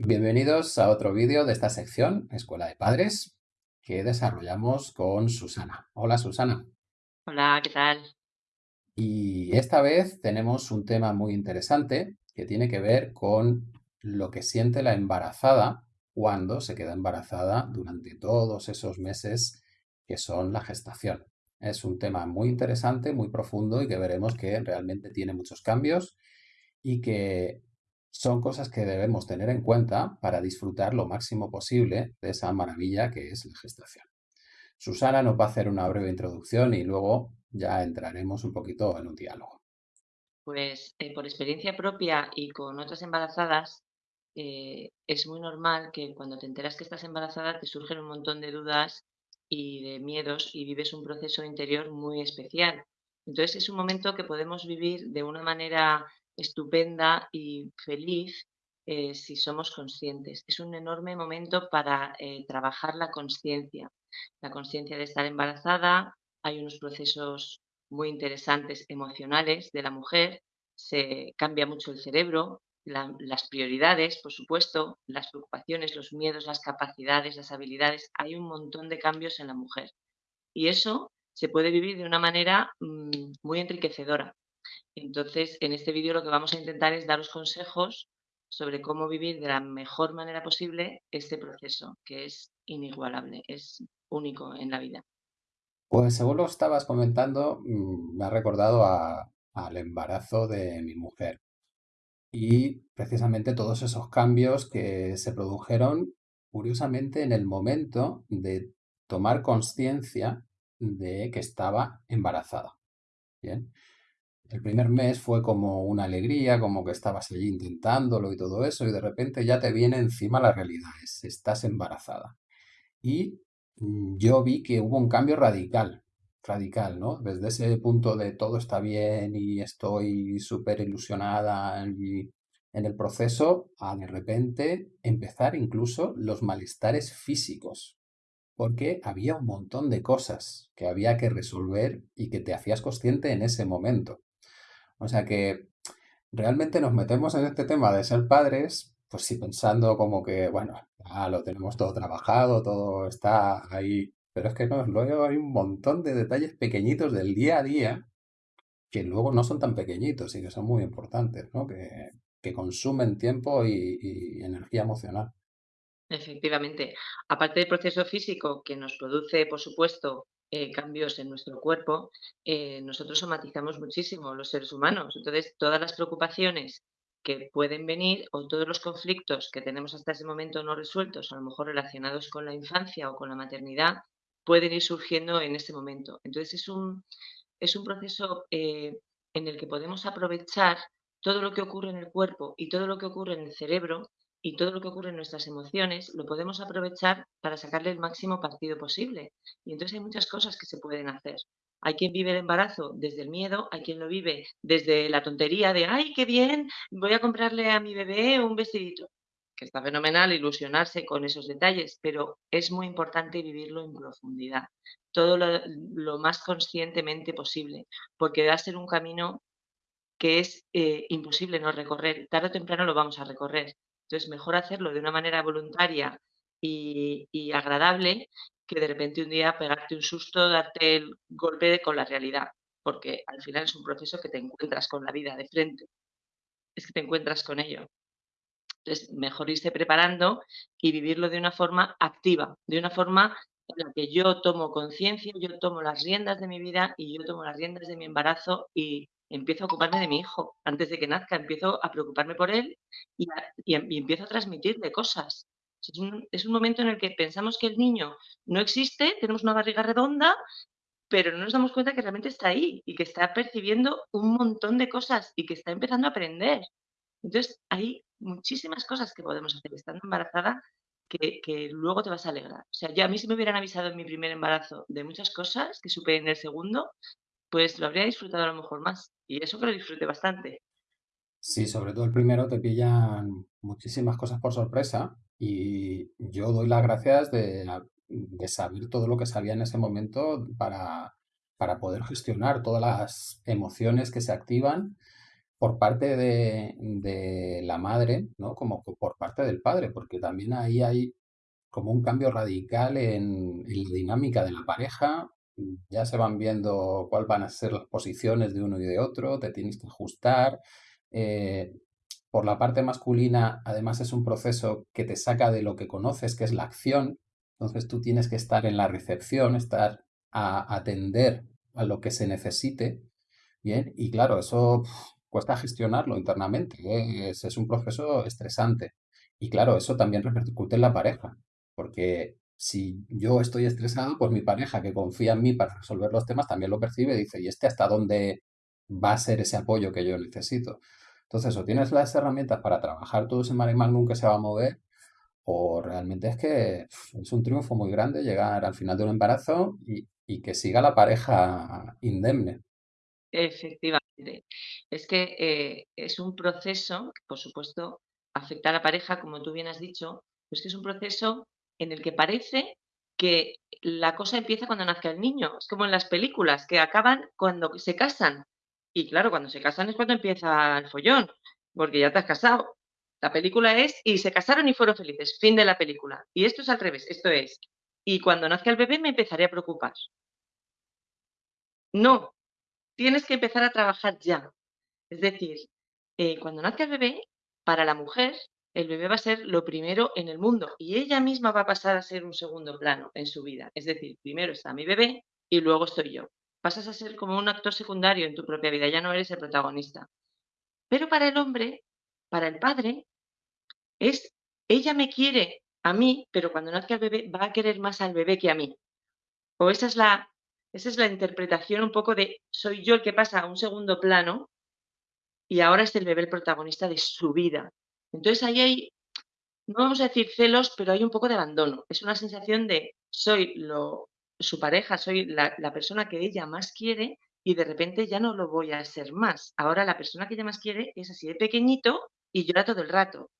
Bienvenidos a otro vídeo de esta sección, Escuela de Padres, que desarrollamos con Susana. Hola Susana. Hola, ¿qué tal? Y esta vez tenemos un tema muy interesante que tiene que ver con lo que siente la embarazada cuando se queda embarazada durante todos esos meses que son la gestación. Es un tema muy interesante, muy profundo y que veremos que realmente tiene muchos cambios y que son cosas que debemos tener en cuenta para disfrutar lo máximo posible de esa maravilla que es la gestación. Susana nos va a hacer una breve introducción y luego ya entraremos un poquito en un diálogo. Pues eh, por experiencia propia y con otras embarazadas, eh, es muy normal que cuando te enteras que estás embarazada te surgen un montón de dudas y de miedos y vives un proceso interior muy especial. Entonces es un momento que podemos vivir de una manera estupenda y feliz eh, si somos conscientes. Es un enorme momento para eh, trabajar la conciencia, la conciencia de estar embarazada. Hay unos procesos muy interesantes emocionales de la mujer, se cambia mucho el cerebro, las prioridades, por supuesto, las preocupaciones, los miedos, las capacidades, las habilidades. Hay un montón de cambios en la mujer. Y eso se puede vivir de una manera mm, muy enriquecedora. Entonces, en este vídeo lo que vamos a intentar es daros consejos sobre cómo vivir de la mejor manera posible este proceso, que es inigualable, es único en la vida. Pues según lo estabas comentando, mm, me ha recordado al embarazo de mi mujer y precisamente todos esos cambios que se produjeron, curiosamente, en el momento de tomar conciencia de que estaba embarazada. Bien. El primer mes fue como una alegría, como que estabas allí intentándolo y todo eso, y de repente ya te viene encima la realidad, es, estás embarazada. Y mm, yo vi que hubo un cambio radical, radical, ¿no? Desde ese punto de todo está bien y estoy súper ilusionada en el proceso, a de repente empezar incluso los malestares físicos, porque había un montón de cosas que había que resolver y que te hacías consciente en ese momento. O sea que realmente nos metemos en este tema de ser padres, pues sí pensando como que, bueno, ya lo tenemos todo trabajado, todo está ahí, pero es que no, luego hay un montón de detalles pequeñitos del día a día que luego no son tan pequeñitos y que son muy importantes, ¿no? Que, que consumen tiempo y, y energía emocional. Efectivamente. Aparte del proceso físico que nos produce, por supuesto, eh, cambios en nuestro cuerpo, eh, nosotros somatizamos muchísimo los seres humanos. Entonces, todas las preocupaciones que pueden venir o todos los conflictos que tenemos hasta ese momento no resueltos, a lo mejor relacionados con la infancia o con la maternidad, pueden ir surgiendo en ese momento. Entonces, es un, es un proceso eh, en el que podemos aprovechar todo lo que ocurre en el cuerpo y todo lo que ocurre en el cerebro y todo lo que ocurre en nuestras emociones lo podemos aprovechar para sacarle el máximo partido posible. Y entonces hay muchas cosas que se pueden hacer. Hay quien vive el embarazo desde el miedo, hay quien lo vive desde la tontería de, ay, qué bien, voy a comprarle a mi bebé un vestidito, que está fenomenal ilusionarse con esos detalles, pero es muy importante vivirlo en profundidad, todo lo, más conscientemente posible, porque va a ser un camino que es eh, imposible no recorrer, tarde o temprano lo vamos a recorrer, entonces, mejor hacerlo de una manera voluntaria y, agradable que de repente un día pegarte un susto, darte el golpe con la realidad, porque al final es un proceso que te encuentras con la vida de frente, es que te encuentras con ello. Entonces, mejor irse preparando y vivirlo de una forma activa, de una forma en la que yo tomo conciencia, yo tomo las riendas de mi vida y yo tomo las riendas de mi embarazo y empiezo a ocuparme de mi hijo. Antes de que nazca, empiezo a preocuparme por él y, empiezo a transmitirle cosas. Es un, es un, momento en el que pensamos que el niño no existe, tenemos una barriga redonda, pero no nos damos cuenta que realmente está ahí y que está percibiendo un montón de cosas y que está empezando a aprender. Entonces, hay muchísimas cosas que podemos hacer estando embarazada que, luego te vas a alegrar. O sea, yo a mí si me hubieran avisado en mi primer embarazo de muchas cosas que supe en el segundo, pues lo habría disfrutado a lo mejor más. Y eso que lo disfruté bastante. Sí, sobre todo el primero te pillan muchísimas cosas por sorpresa y yo doy las gracias de, de saber todo lo que sabía en ese momento para, para poder gestionar todas las emociones que se activan por parte de, de la madre, ¿no? Como por parte del padre, porque también ahí hay como un cambio radical en, en la dinámica de la pareja. Ya se van viendo cuáles van a ser las posiciones de uno y de otro, te tienes que ajustar. eh, por la parte masculina, además es un proceso que te saca de lo que conoces, que es la acción. Entonces tú tienes que estar en la recepción, estar a atender a lo que se necesite. Bien, y claro, eso cuesta gestionarlo internamente. ¿eh? Es, es un proceso estresante. Y claro, eso también repercute en la pareja, porque si yo estoy estresado, pues mi pareja que confía en mí para resolver los temas también lo percibe y dice, ¿y este hasta dónde va a ser ese apoyo que yo necesito? Entonces, o tienes las herramientas para trabajar todo ese mare magnum que se va a mover, o realmente es que es un triunfo muy grande llegar al final de un embarazo y, y que siga la pareja indemne. Efectivamente. Es que, eh, es un proceso que, por supuesto, afecta a la pareja, como tú bien has dicho, pero es que es un proceso en el que parece que la cosa empieza cuando nazca el niño. Es como en las películas, que acaban cuando se casan. Y claro, cuando se casan es cuando empieza el follón, porque ya te has casado. La película es, y se casaron y fueron felices, fin de la película. Y esto es al revés, esto es, y cuando nazca el bebé me empezaré a preocupar. No, tienes que empezar a trabajar ya. Es decir, eh, cuando nazca el bebé, para la mujer, el bebé va a ser lo primero en el mundo y ella misma va a pasar a ser un segundo plano en su vida. Es decir, primero está mi bebé y luego estoy yo. Pasas a ser como un actor secundario en tu propia vida, ya no eres el protagonista. Pero para el hombre, para el padre, es, ella me quiere a mí, pero cuando nazca el bebé va a querer más al bebé que a mí. O esa es la, esa es la interpretación un poco de soy yo el que pasa a un segundo plano y ahora es el bebé el protagonista de su vida. Entonces ahí hay, no vamos a decir celos, pero hay un poco de abandono. Es una sensación de soy lo, su pareja, soy la, persona que ella más quiere y de repente ya no lo voy a ser más. Ahora la persona que ella más quiere es así de pequeñito y llora todo el rato.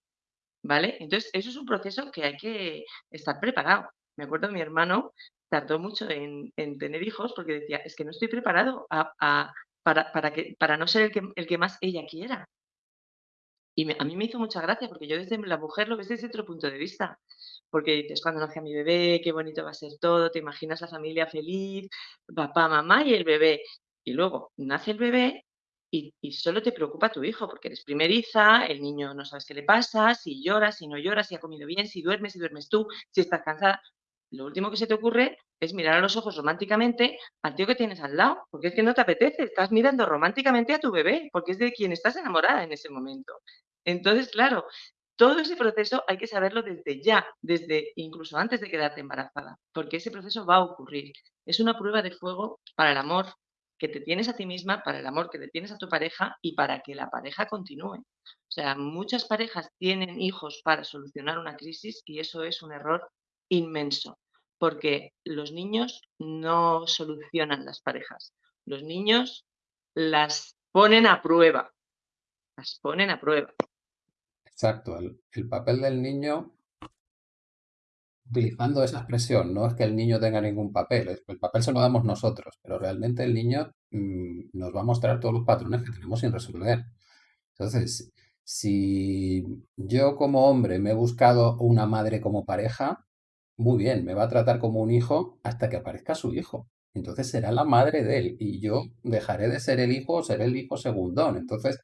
¿Vale? Entonces, eso es un proceso que hay que estar preparado. Me acuerdo mi hermano tardó mucho en, en tener hijos porque decía, es que no estoy preparado para, para no ser el que, el que más ella quiera. Y a mí me hizo mucha gracia porque yo desde la mujer lo ves desde otro punto de vista. Porque dices, cuando nazca mi bebé, qué bonito va a ser todo, te imaginas la familia feliz, papá, mamá y el bebé. Y luego nace el bebé y, y solo te preocupa tu hijo, porque eres primeriza, el niño no sabes qué le pasa, si llora, si no llora, si ha comido bien, si duermes, si duermes tú, si estás cansada. Lo último que se te ocurre es mirar a los ojos románticamente al tío que tienes al lado, porque es que no te apetece, estás mirando románticamente a tu bebé, porque es de quien estás enamorada en ese momento. Entonces, claro, todo ese proceso hay que saberlo desde ya, desde incluso antes de quedarte embarazada, porque ese proceso va a ocurrir. Es una prueba de fuego para el amor que te tienes a ti misma, para el amor que le tienes a tu pareja y para que la pareja continúe. O sea, muchas parejas tienen hijos para solucionar una crisis y eso es un error inmenso, porque los niños no solucionan las parejas. Los niños las ponen a prueba, las ponen a prueba. Exacto, el, el papel del niño, utilizando esa expresión, no es que el niño tenga ningún papel, el papel se lo damos nosotros, pero realmente el niño mm, nos va a mostrar todos los patrones que tenemos sin resolver. Entonces, si yo como hombre me he buscado una madre como pareja, muy bien, me va a tratar como un hijo hasta que aparezca su hijo. Entonces será la madre de él y yo dejaré de ser el hijo o seré el hijo segundón. Entonces,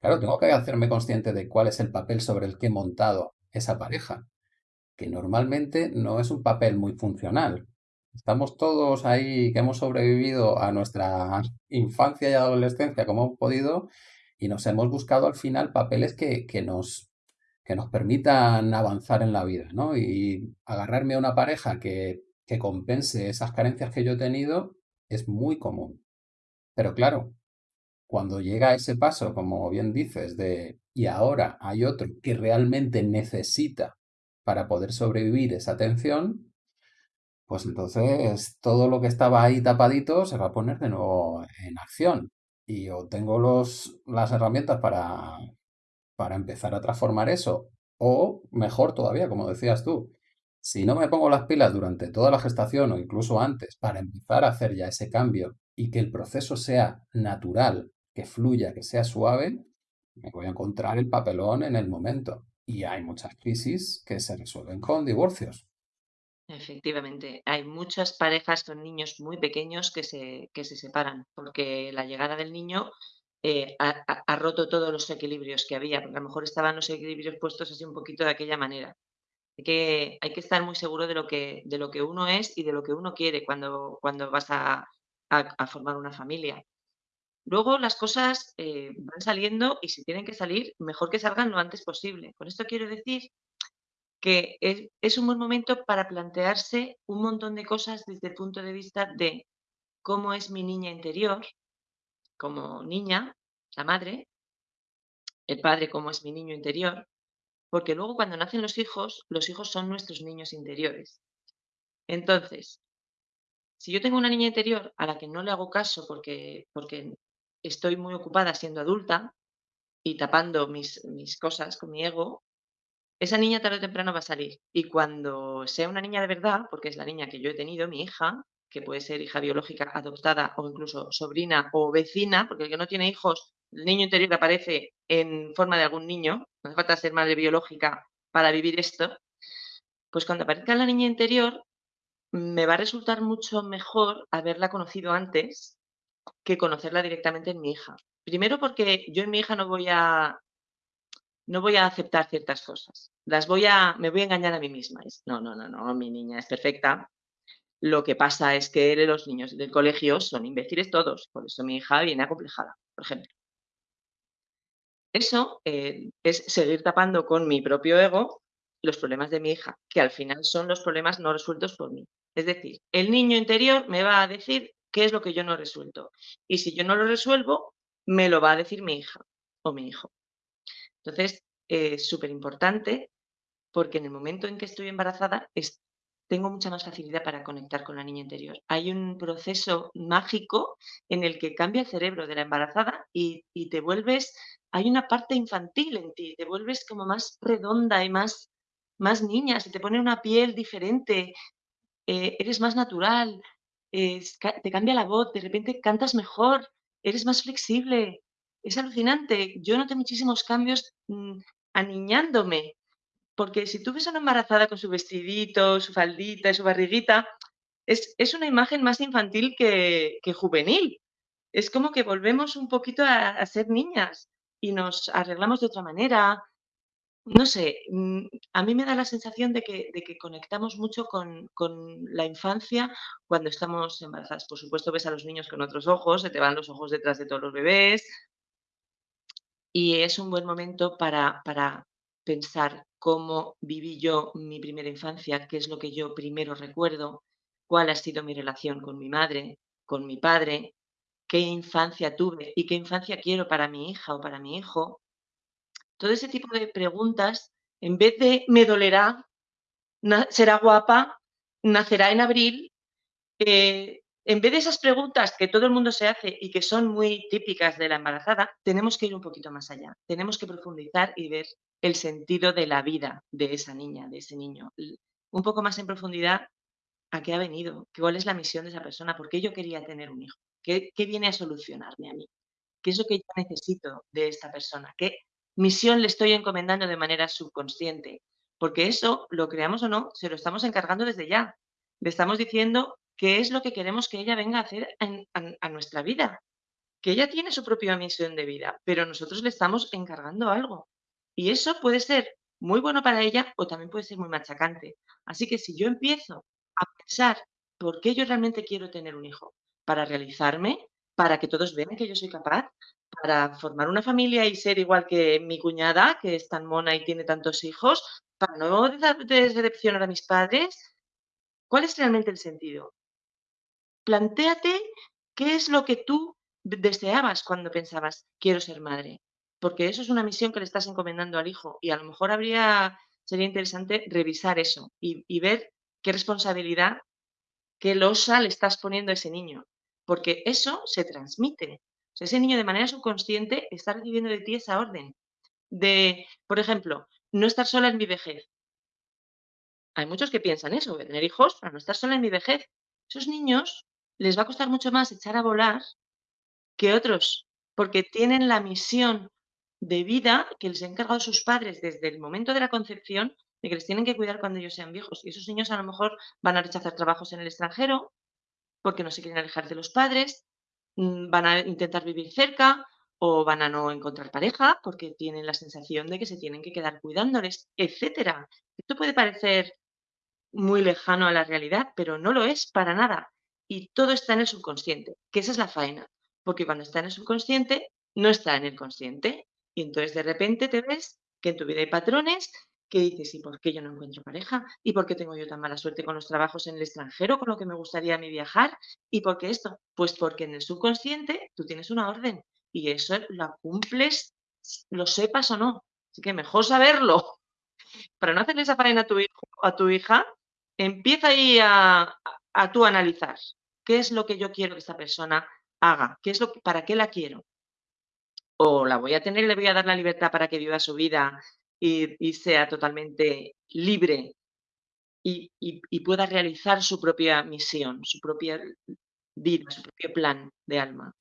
claro, tengo que hacerme consciente de cuál es el papel sobre el que he montado esa pareja, que normalmente no es un papel muy funcional. Estamos todos ahí que hemos sobrevivido a nuestra infancia y adolescencia como hemos podido y nos hemos buscado al final papeles que, que nos, que nos permitan avanzar en la vida, ¿no? Y agarrarme a una pareja que, que compense esas carencias que yo he tenido es muy común. Pero claro, cuando llega ese paso, como bien dices, de y ahora hay otro que realmente necesita para poder sobrevivir esa tensión, pues entonces todo lo que estaba ahí tapadito se va a poner de nuevo en acción. Y o tengo los, las herramientas para, para empezar a transformar eso, o mejor todavía, como decías tú, si no me pongo las pilas durante toda la gestación o incluso antes para empezar a hacer ya ese cambio y que el proceso sea natural, que fluya, que sea suave, me voy a encontrar el papelón en el momento. Y hay muchas crisis que se resuelven con divorcios. Efectivamente, hay muchas parejas con niños muy pequeños que se, que se separan, porque la llegada del niño eh, ha, ha- roto todos los equilibrios que había, porque a lo mejor estaban los equilibrios puestos así un poquito de aquella manera. Hay que, hay que estar muy seguro de lo que, de lo que uno es y de lo que uno quiere cuando, cuando vas a- a formar una familia. Luego las cosas eh, van saliendo y si tienen que salir, mejor que salgan lo antes posible. Con esto quiero decir que es, un buen momento para plantearse un montón de cosas desde el punto de vista de cómo es mi niña interior, como niña, la madre, el padre, cómo es mi niño interior, porque luego cuando nacen los hijos, los hijos son nuestros niños interiores. Entonces, si yo tengo una niña interior a la que no le hago caso porque, porque estoy muy ocupada siendo adulta y tapando mis, mis cosas con mi ego, esa niña tarde o temprano va a salir. Y cuando sea una niña de verdad, porque es la niña que yo he tenido, mi hija, que puede ser hija biológica, adoptada o incluso sobrina o vecina, porque el que no tiene hijos, el niño interior aparece en forma de algún niño, no hace falta ser madre biológica para vivir esto, pues cuando aparezca la niña interior, me va a resultar mucho mejor haberla conocido antes que conocerla directamente en mi hija. Primero porque yo en mi hija no voy a no voy a aceptar ciertas cosas. Las voy a me voy a engañar a mí misma. Es, no, no, no, no, mi niña es perfecta. Lo que pasa es que los niños del colegio son imbéciles todos, por eso mi hija viene acomplejada, por ejemplo. Eso, eh, es seguir tapando con mi propio ego los problemas de mi hija, que al final son los problemas no resueltos por mí. Es decir, el niño interior me va a decir qué es lo que yo no resuelto. Y si yo no lo resuelvo, me lo va a decir mi hija o mi hijo. Entonces, es súper importante porque en el momento en que estoy embarazada tengo mucha más facilidad para conectar con la niña interior. Hay un proceso mágico en el que cambia el cerebro de la embarazada y, y te vuelves, hay una parte infantil en ti, te vuelves como más redonda y más, más niña, se te pone una piel diferente, eh, eres más natural, te cambia la voz, de repente cantas mejor, eres más flexible. Es alucinante. Yo noté muchísimos cambios, mm, aniñándome, porque si tú ves a una embarazada con su vestidito, su faldita y su barriguita, es es una imagen más infantil que que juvenil. Es como que volvemos un poquito a a ser niñas y nos arreglamos de otra manera, no sé, mm, a mí me da la sensación de que conectamos mucho con con la infancia cuando estamos embarazadas. Por supuesto, ves a los niños con otros ojos, se te van los ojos detrás de todos los bebés, y es un buen momento para para pensar cómo viví yo mi primera infancia, qué es lo que yo primero recuerdo, cuál ha sido mi relación con mi madre, con mi padre, qué infancia tuve y qué infancia quiero para mi hija o para mi hijo. Todo ese tipo de preguntas, en vez de me dolerá, será guapa, nacerá en abril, eh, en vez de esas preguntas que todo el mundo se hace y que son muy típicas de la embarazada, tenemos que ir un poquito más allá. Tenemos que profundizar y ver el sentido de la vida de esa niña, de ese niño. Un poco más en profundidad a qué ha venido, cuál es la misión de esa persona, por qué yo quería tener un hijo, qué qué viene a solucionarme a mí. ¿Qué es lo que yo necesito de esta persona? ¿Qué misión le estoy encomendando de manera subconsciente? Porque eso, lo creamos o no, se lo estamos encargando desde ya. Le estamos diciendo qué es lo que queremos que ella venga a hacer en- a, a nuestra vida. Que ella tiene su propia misión de vida, pero nosotros le estamos encargando algo. Y eso puede ser muy bueno para ella o también puede ser muy machacante. Así que si yo empiezo a pensar por qué yo realmente quiero tener un hijo, para realizarme, para que todos vean que yo soy capaz, para formar una familia y ser igual que mi cuñada, que es tan mona y tiene tantos hijos, para no decepcionar a mis padres, ¿cuál es realmente el sentido? Plantéate qué es lo que tú de deseabas cuando pensabas: "Quiero ser madre", porque eso es una misión que le estás encomendando al hijo, y a lo mejor habría sería interesante revisar eso y y ver qué responsabilidad, qué losa le estás poniendo a ese niño, porque eso se transmite. Ese niño de manera subconsciente está recibiendo de ti esa orden de, por ejemplo, no estar sola en mi vejez. Hay muchos que piensan eso, tener hijos para no estar sola en mi vejez. Esos niños les va a costar mucho más echar a volar que otros porque tienen la misión de vida que les han encargado sus padres desde el momento de la concepción, de que les tienen que cuidar cuando ellos sean viejos. Y esos niños a lo mejor van a rechazar trabajos en el extranjero, porque no se quieren alejar de los padres, van a intentar vivir cerca o van a no encontrar pareja porque tienen la sensación de que se tienen que quedar cuidándoles, etcétera. Esto puede parecer muy lejano a la realidad, pero no lo es para nada. Y todo está en el subconsciente, que esa es la faena, porque cuando está en el subconsciente, no está en el consciente. Y entonces de repente te ves que en tu vida hay patrones que dices, ¿y por qué yo no encuentro pareja? ¿Y por qué tengo yo tan mala suerte con los trabajos en el extranjero, con lo que me gustaría a mí viajar? ¿Y por qué esto? Pues porque en el subconsciente tú tienes una orden y eso la cumples, lo sepas o no. Así que mejor saberlo. Para no hacerle esa faena a tu hijo a tu hija, empieza ahí a, a, tú analizar. ¿Qué es lo que yo quiero que esta persona haga? ¿Qué es lo ¿Para qué la quiero? O la voy a tener le voy a dar la libertad para que viva su vida y, sea totalmente libre y, pueda realizar su propia misión, su propia vida, su propio plan de alma.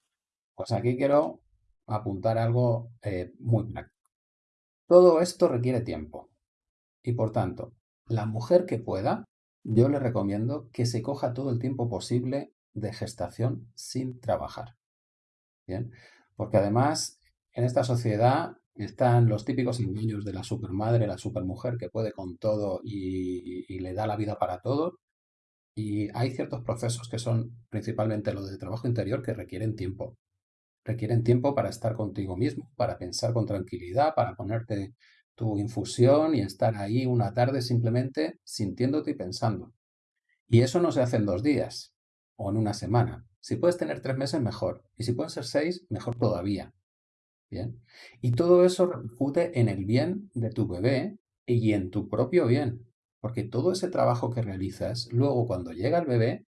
Pues aquí quiero apuntar algo eh, muy práctico. Todo esto requiere tiempo y por tanto, la mujer que pueda, yo le recomiendo que se coja todo el tiempo posible de gestación sin trabajar. Bien, porque además en esta sociedad están los típicos engaños de la supermadre, la supermujer que puede con todo y, y le da la vida para todo. Y hay ciertos procesos que son principalmente los de trabajo interior que requieren tiempo requieren tiempo para estar contigo mismo, para pensar con tranquilidad, para ponerte tu infusión y estar ahí una tarde simplemente sintiéndote y pensando. Y eso no se hace en dos días o en una semana. Si puedes tener tres meses, mejor. Y si pueden ser seis, mejor todavía. Bien. Y todo eso repercute en el bien de tu bebé y en tu propio bien. Porque todo ese trabajo que realizas, luego cuando llega el bebé,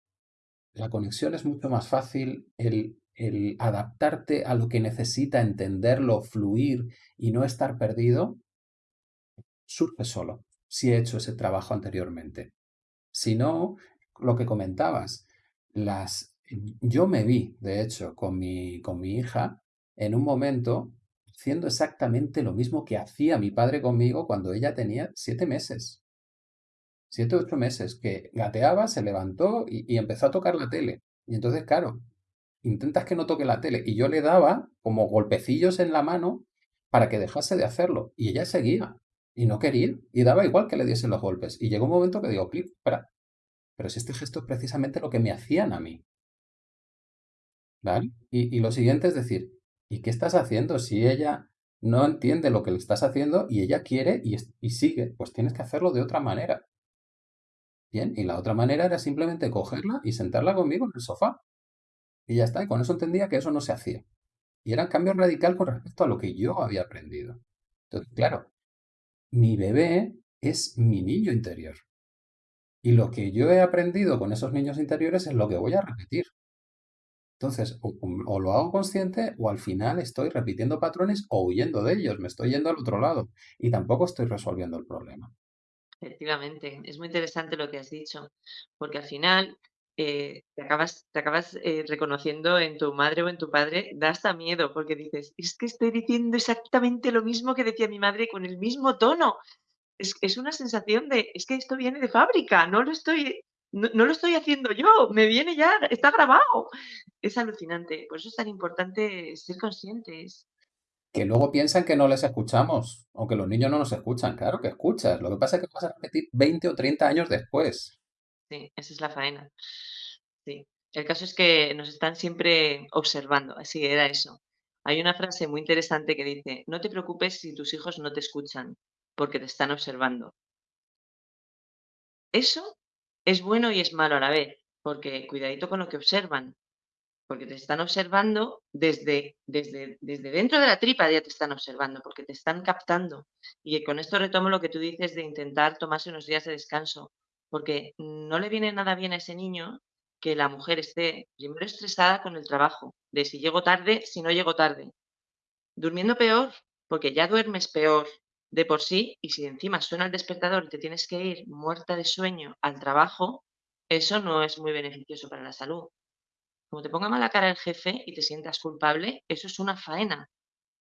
la conexión es mucho más fácil, el el adaptarte a lo que necesita, entenderlo, fluir y no estar perdido, surge solo, si he hecho ese trabajo anteriormente. Si no, lo que comentabas, las, yo me vi, de hecho, con mi, con mi hija en un momento haciendo exactamente lo mismo que hacía mi padre conmigo cuando ella tenía siete meses. Siete, ocho meses, que gateaba, se levantó y, empezó a tocar la tele. Y entonces, claro, intentas que no toque la tele. Y yo le daba como golpecillos en la mano para que dejase de hacerlo. Y ella seguía. Y no quería. Y daba igual que le diesen los golpes. Y llegó un momento que digo, clip, espera. Pero si este gesto es precisamente lo que me hacían a mí. ¿Vale? Y lo siguiente es decir, ¿y qué estás haciendo? Si ella no entiende lo que le estás haciendo y ella quiere y, sigue, pues tienes que hacerlo de otra manera. Bien, y la otra manera era simplemente cogerla y sentarla conmigo en el sofá y ya está, y con eso entendía que eso no se hacía. Y era un cambio radical con respecto a lo que yo había aprendido. Entonces, claro, mi bebé es mi niño interior. Y lo que yo he aprendido con esos niños interiores es lo que voy a repetir. Entonces, o, lo hago consciente o al final estoy repitiendo patrones o huyendo de ellos, me estoy yendo al otro lado y tampoco estoy resolviendo el problema. Efectivamente, es muy interesante lo que has dicho, porque al final eh, te acabas, eh, reconociendo en tu madre o en tu padre, da hasta miedo, porque dices, es que estoy diciendo exactamente lo mismo que decía mi madre con el mismo tono. Es una sensación de, es que esto viene de fábrica, no lo estoy, no, no, lo estoy haciendo yo, me viene ya, está grabado. Es alucinante, por eso es tan importante ser conscientes. Que luego piensan que no les escuchamos, o que los niños no nos escuchan, claro que escuchas, lo que pasa es que vas a repetir 20 o 30 años después. Sí, esa es la faena. Sí. El caso es que nos están siempre observando, así era eso. Hay una frase muy interesante que dice: "No te preocupes si tus hijos no te escuchan, porque te están observando". Eso es bueno y es malo a la vez, porque cuidadito con lo que observan, porque te están observando desde desde desde dentro de la tripa ya te están observando, porque te están captando. Y con esto retomo lo que tú dices de intentar tomarse unos días de descanso. Porque no le viene nada bien a ese niño que la mujer esté primero estresada con el trabajo, de si llego tarde, si no llego tarde. Durmiendo peor, porque ya duermes peor de por sí, y si encima suena el despertador y te tienes que ir muerta de sueño al trabajo, eso no es muy beneficioso para la salud. como te ponga mala cara el jefe y te sientas culpable, eso es una faena,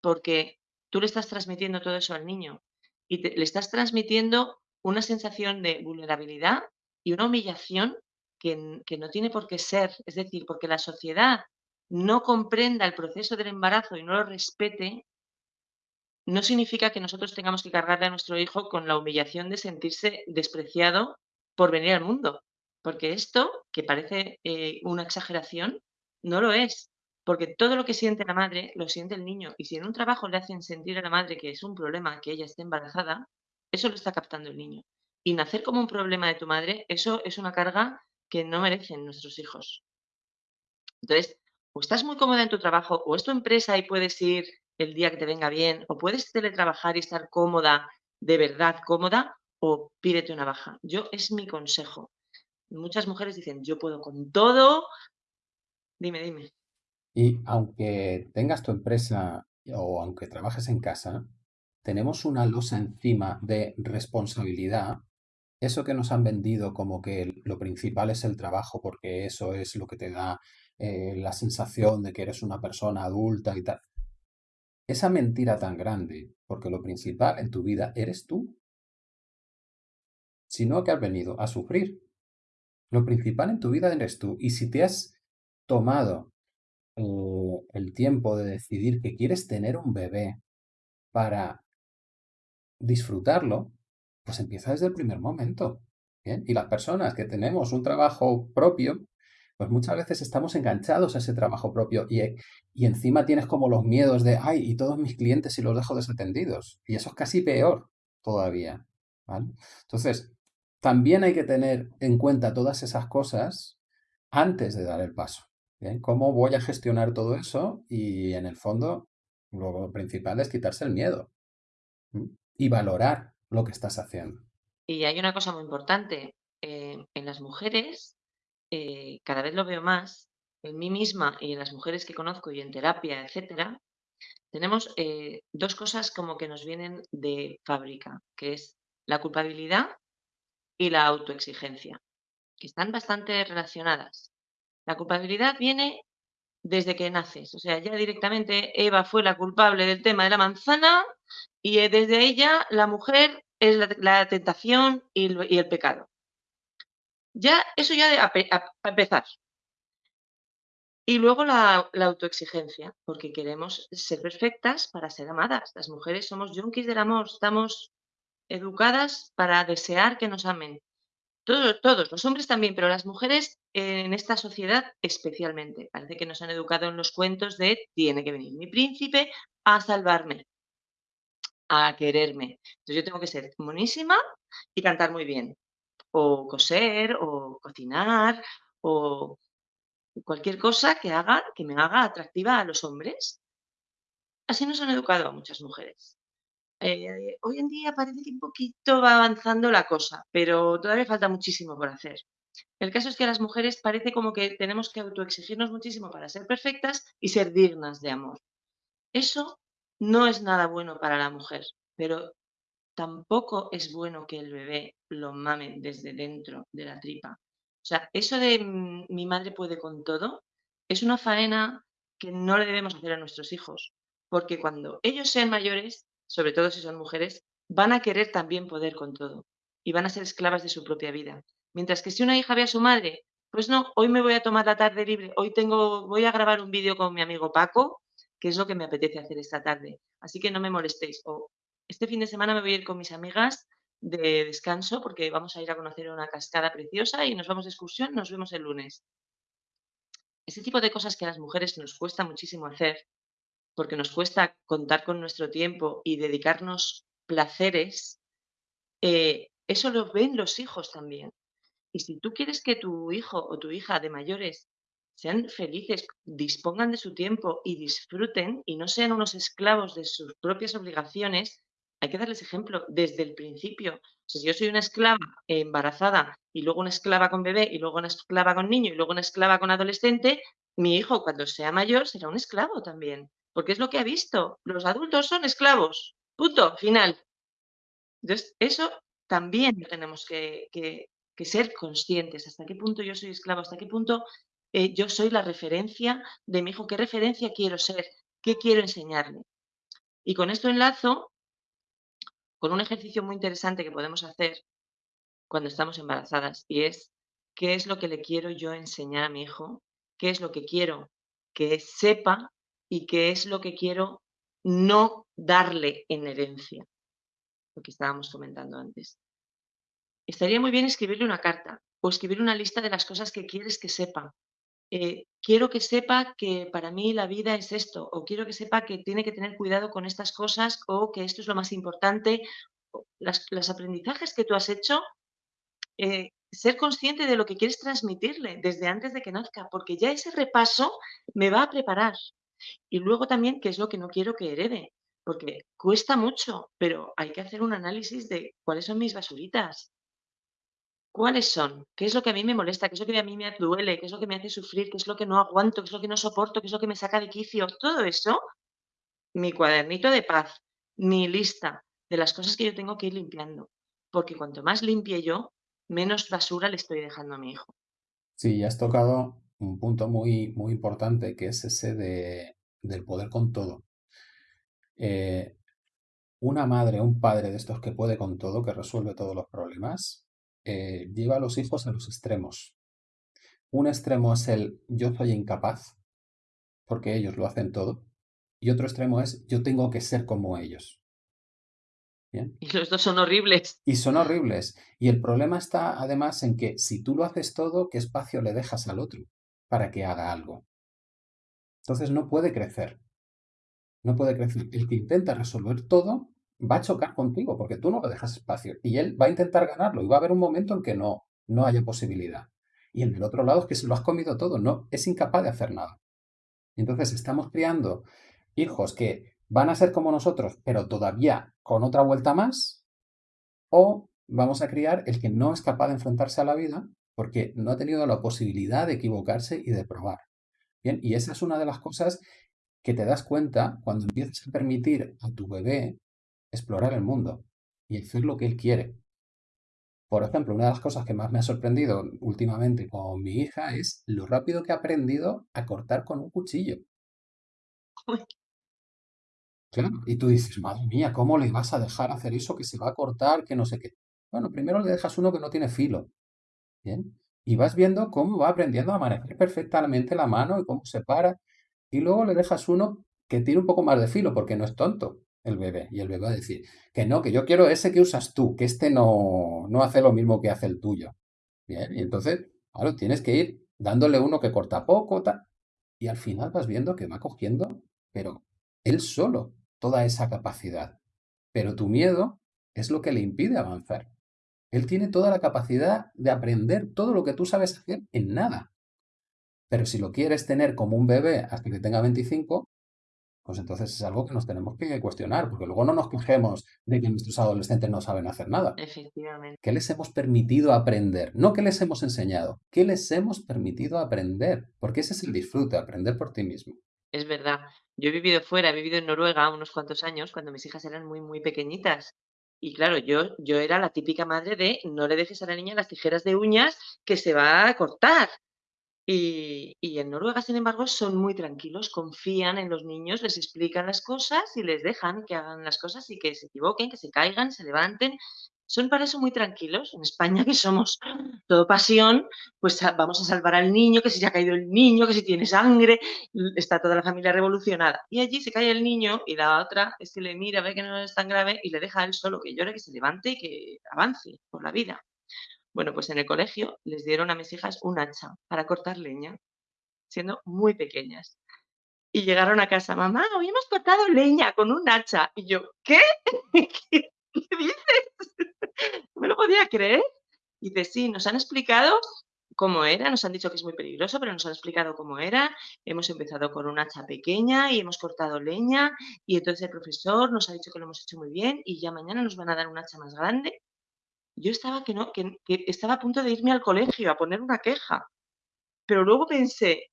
porque tú le estás transmitiendo todo eso al niño y te- le estás transmitiendo una sensación de vulnerabilidad y una humillación que, que no tiene por qué ser. Es decir, porque la sociedad no comprenda el proceso del embarazo y no lo respete, no significa que nosotros tengamos que cargarle a nuestro hijo con la humillación de sentirse despreciado por venir al mundo. Porque esto, que parece eh, una exageración, no lo es. Porque todo lo que siente la madre lo siente el niño. Y si en un trabajo le hacen sentir a la madre que es un problema que ella esté embarazada, eso lo está captando el niño. Y nacer como un problema de tu madre, eso es una carga que no merecen nuestros hijos. Entonces, o estás muy cómoda en tu trabajo, o es tu empresa y puedes ir el día que te venga bien, o puedes teletrabajar y estar cómoda, de verdad cómoda, o pídete una baja. Yo es mi consejo. Muchas mujeres dicen, yo puedo con todo. Dime, dime. Y aunque tengas tu empresa o aunque trabajes en casa, tenemos una losa encima de responsabilidad. Eso que nos han vendido como que lo principal es el trabajo, porque eso es lo que te da eh, la sensación de que eres una persona adulta y tal. Esa mentira tan grande, porque lo principal en tu vida eres tú, sino que has venido a sufrir. Lo principal en tu vida eres tú. Y si te has tomado eh, el tiempo de decidir que quieres tener un bebé para disfrutarlo, pues empieza desde el primer momento. Y las personas que tenemos un trabajo propio, pues muchas veces estamos enganchados a ese trabajo propio y, y encima tienes como los miedos de, ay, y todos mis clientes si los dejo desatendidos. Y eso es casi peor todavía. ¿vale? Entonces, también hay que tener en cuenta todas esas cosas antes de dar el paso. ¿bien? ¿Cómo voy a gestionar todo eso? Y en el fondo, lo principal es quitarse el miedo y valorar lo que estás haciendo. Y hay una cosa muy importante. eh, en las mujeres, eh, cada vez lo veo más, en mí misma y en las mujeres que conozco y en terapia, etcétera, tenemos eh, dos cosas como que nos vienen de fábrica, que es la culpabilidad y la autoexigencia, que están bastante relacionadas. La culpabilidad viene desde que naces, o sea, ya directamente Eva fue la culpable del tema de la manzana y eh, desde ella la mujer es la, tentación y el pecado. Ya, eso ya de, a, a, a empezar. Y luego la, autoexigencia, porque queremos ser perfectas para ser amadas. Las mujeres somos junkies del amor, estamos educadas para desear que nos amen. Todos, todos, los hombres también, pero las mujeres en esta sociedad especialmente. Parece que nos han educado en los cuentos de tiene que venir mi príncipe a salvarme, a quererme. Entonces yo tengo que ser monísima y cantar muy bien. O coser, o cocinar, o cualquier cosa que haga, que me haga atractiva a los hombres. Así nos han educado a muchas mujeres. Eh, hoy en día parece que un poquito va avanzando la cosa, pero todavía falta muchísimo por hacer. El caso es que a las mujeres parece como que tenemos que autoexigirnos muchísimo para ser perfectas y ser dignas de amor. Eso no es nada bueno para la mujer, pero tampoco es bueno que el bebé lo mame desde dentro de la tripa. O sea, eso de mm, mi madre puede con todo es una faena que no le debemos hacer a nuestros hijos, porque cuando ellos sean mayores, sobre todo si son mujeres, van a querer también poder con todo y van a ser esclavas de su propia vida. Mientras que si una hija ve a su madre, pues no, hoy me voy a tomar la tarde libre, hoy tengo, voy a grabar un vídeo con mi amigo Paco, que es lo que me apetece hacer esta tarde. Así que no me molestéis. Este fin de semana me voy a ir con mis amigas de descanso porque vamos a ir a conocer una cascada preciosa y nos vamos de excursión, nos vemos el lunes. Ese tipo de cosas que a las mujeres nos cuesta muchísimo hacer, porque nos cuesta contar con nuestro tiempo y dedicarnos placeres, eh, eso lo ven los hijos también. Y si tú quieres que tu hijo o tu hija de mayores sean felices, dispongan de su tiempo y disfruten y no sean unos esclavos de sus propias obligaciones, hay que darles ejemplo desde el principio. Si yo soy una esclava embarazada y luego una esclava con bebé y luego una esclava con niño y luego una esclava con adolescente, mi hijo cuando sea mayor será un esclavo también, porque es lo que ha visto. Los adultos son esclavos. Punto, final. Entonces, eso también tenemos que ser conscientes. ¿Hasta qué punto yo soy esclavo? ¿Hasta qué punto eh, yo soy la referencia de mi hijo, qué referencia quiero ser, qué quiero enseñarle. Y con esto enlazo con un ejercicio muy interesante que podemos hacer cuando estamos embarazadas y es qué es lo que le quiero yo enseñar a mi hijo, qué es lo que quiero que sepa y qué es lo que quiero no darle en herencia, lo que estábamos comentando antes. Estaría muy bien escribirle una carta o escribir una lista de las cosas que quieres que sepa. Eh, quiero que sepa que para mí la vida es esto, o quiero que sepa que tiene que tener cuidado con estas cosas, o que esto es lo más importante. Los aprendizajes que tú has hecho, eh, ser consciente de lo que quieres transmitirle desde antes de que nazca, porque ya ese repaso me va a preparar. Y luego también, qué es lo que no quiero que herede, porque cuesta mucho, pero hay que hacer un análisis de cuáles son mis basuritas, ¿Cuáles son? ¿Qué es lo que a mí me molesta? ¿Qué es lo que a mí me duele? ¿Qué es lo que me hace sufrir? ¿Qué es lo que no aguanto? ¿Qué es lo que no soporto? ¿Qué es lo que me saca de quicio? Todo eso, mi cuadernito de paz, mi lista de las cosas que yo tengo que ir limpiando. Porque cuanto más limpie yo, menos basura le estoy dejando a mi hijo. Sí, ya has tocado un punto muy, muy importante, que es ese de, del poder con todo. Eh, una madre, un padre de estos que puede con todo, que resuelve todos los problemas, eh, lleva a los hijos a los extremos. Un extremo es el yo soy incapaz, porque ellos lo hacen todo, y otro extremo es yo tengo que ser como ellos. ¿Bien? Y los dos son horribles. Y son horribles. Y el problema está además en que si tú lo haces todo, ¿qué espacio le dejas al otro para que haga algo? Entonces no puede crecer. No puede crecer. El que intenta resolver todo va a chocar contigo porque tú no le dejas espacio y él va a intentar ganarlo y va a haber un momento en que no, no haya posibilidad. Y en el otro lado es que se lo has comido todo, no, es incapaz de hacer nada. Entonces estamos criando hijos que van a ser como nosotros, pero todavía con otra vuelta más, o vamos a criar el que no es capaz de enfrentarse a la vida porque no ha tenido la posibilidad de equivocarse y de probar. Bien, y esa es una de las cosas que te das cuenta cuando empiezas a permitir a tu bebé explorar el mundo y hacer lo que él quiere. Por ejemplo, una de las cosas que más me ha sorprendido últimamente con mi hija es lo rápido que ha aprendido a cortar con un cuchillo. Claro, y tú dices, madre mía, ¿cómo le vas a dejar hacer eso que se va a cortar, que no sé qué? Bueno, primero le dejas uno que no tiene filo. Bien. Y vas viendo cómo va aprendiendo a manejar perfectamente la mano y cómo se para. Y luego le dejas uno que tiene un poco más de filo porque no es tonto el bebé. Y el bebé va a decir, que no, que yo quiero ese que usas tú, que este no, no hace lo mismo que hace el tuyo. Bien, y entonces, claro, tienes que ir dándole uno que corta poco, tal, y al final vas viendo que va cogiendo, pero él solo, toda esa capacidad. Pero tu miedo es lo que le impide avanzar. Él tiene toda la capacidad de aprender todo lo que tú sabes hacer en nada. Pero si lo quieres tener como un bebé hasta que tenga 25, pues entonces es algo que nos tenemos que cuestionar, porque luego no nos quejemos de que nuestros adolescentes no saben hacer nada. Efectivamente. ¿Qué les hemos permitido aprender? No qué les hemos enseñado, ¿qué les hemos permitido aprender? Porque ese es el disfrute, aprender por ti mismo. Es verdad. Yo he vivido fuera, he vivido en Noruega unos cuantos años cuando mis hijas eran muy, muy pequeñitas. Y claro, yo, yo era la típica madre de no le dejes a la niña las tijeras de uñas que se va a cortar. Y, en Noruega, sin embargo, son muy tranquilos, confían en los niños, les explican las cosas y les dejan que hagan las cosas y que se equivoquen, que se caigan, se levanten. Son para eso muy tranquilos. En España, que somos todo pasión, pues vamos a salvar al niño, que si se ha caído el niño, que si tiene sangre, está toda la familia revolucionada. Y allí se cae el niño y la otra es que le mira, ve que no es tan grave y le deja a él solo que llore, que se levante y que avance por la vida. Bueno, pues en el colegio les dieron a mis hijas un hacha para cortar leña, siendo muy pequeñas. Y llegaron a casa, mamá, hoy hemos cortado leña con un hacha. Y yo, ¿qué? ¿Qué, dices? No me lo podía creer. Y dice, sí, nos han explicado cómo era, nos han dicho que es muy peligroso, pero nos han explicado cómo era. Hemos empezado con un hacha pequeña y hemos cortado leña y entonces el profesor nos ha dicho que lo hemos hecho muy bien y ya mañana nos van a dar un hacha más grande yo estaba que no, que, estaba a punto de irme al colegio a poner una queja. Pero luego pensé,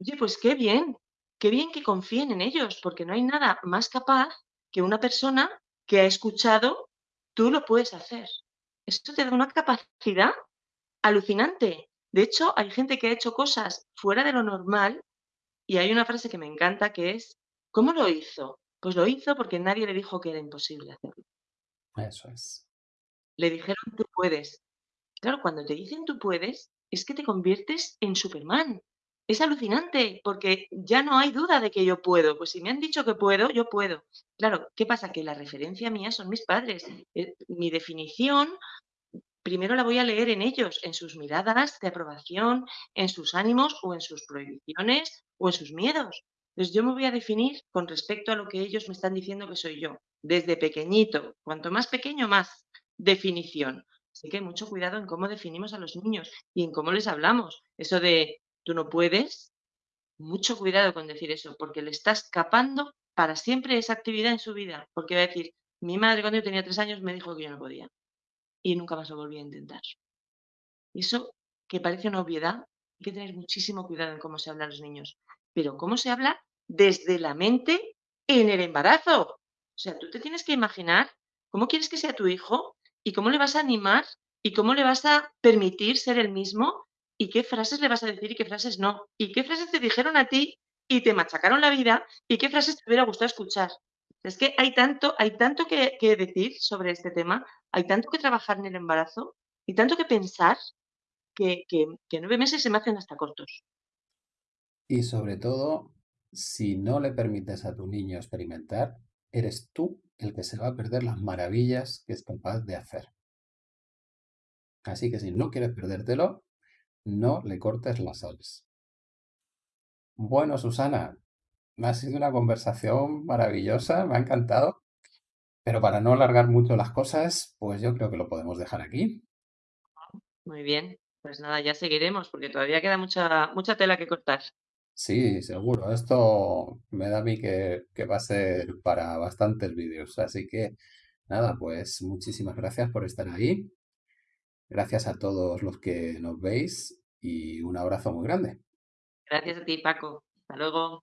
oye, pues qué bien, qué bien que confíen en ellos, porque no hay nada más capaz que una persona que ha escuchado, tú lo puedes hacer. Esto te da una capacidad alucinante De hecho, hay gente que ha hecho cosas fuera de lo normal y hay una frase que me encanta que es, ¿cómo lo hizo? Pues lo hizo porque nadie le dijo que era imposible hacerlo. Eso es. Le dijeron, tú puedes. Claro, cuando te dicen tú puedes, es que te conviertes en Superman. Es alucinante, porque ya no hay duda de que yo puedo. Pues si me han dicho que puedo, yo puedo. Claro, ¿qué pasa? Que la referencia mía son mis padres. Eh, mi definición, primero la voy a leer en ellos, en sus miradas de aprobación, en sus ánimos o en sus prohibiciones o en sus miedos. Entonces yo me voy a definir con respecto a lo que ellos me están diciendo que soy yo, desde pequeñito. Cuanto más pequeño, más definición. Así que mucho cuidado en cómo definimos a los niños y en cómo les hablamos. Eso de tú no puedes, mucho cuidado con decir eso, porque le estás escapando para siempre esa actividad en su vida. Porque va a decir, mi madre cuando yo tenía tres años me dijo que yo no podía. Y nunca más lo volví a intentar. Y eso, que parece una obviedad, hay que tener muchísimo cuidado en cómo se habla a los niños. Pero cómo se habla desde la mente en el embarazo. O sea, tú te tienes que imaginar cómo quieres que sea tu hijo ¿Y cómo le vas a animar? ¿Y cómo le vas a permitir ser el mismo? ¿Y qué frases le vas a decir y qué frases no? ¿Y qué frases te dijeron a ti y te machacaron la vida? ¿Y qué frases te hubiera gustado escuchar? Es que hay tanto, hay tanto que, decir sobre este tema, hay tanto que trabajar en el embarazo y tanto que pensar que, que nueve meses se me hacen hasta cortos. Y sobre todo, si no le permites a tu niño experimentar, eres tú el que se va a perder las maravillas que es capaz de hacer. Así que si no quieres perdértelo, no le cortes las alas. Bueno, Susana, me ha sido una conversación maravillosa, me ha encantado. Pero para no alargar mucho las cosas, pues yo creo que lo podemos dejar aquí. Muy bien, pues nada, ya seguiremos porque todavía queda mucha, mucha tela que cortar. Sí, seguro. Esto me da a mí que, que va a ser para bastantes vídeos. Así que nada, pues muchísimas gracias por estar ahí. Gracias a todos los que nos veis y un abrazo muy grande. Gracias a ti, Paco. Hasta luego.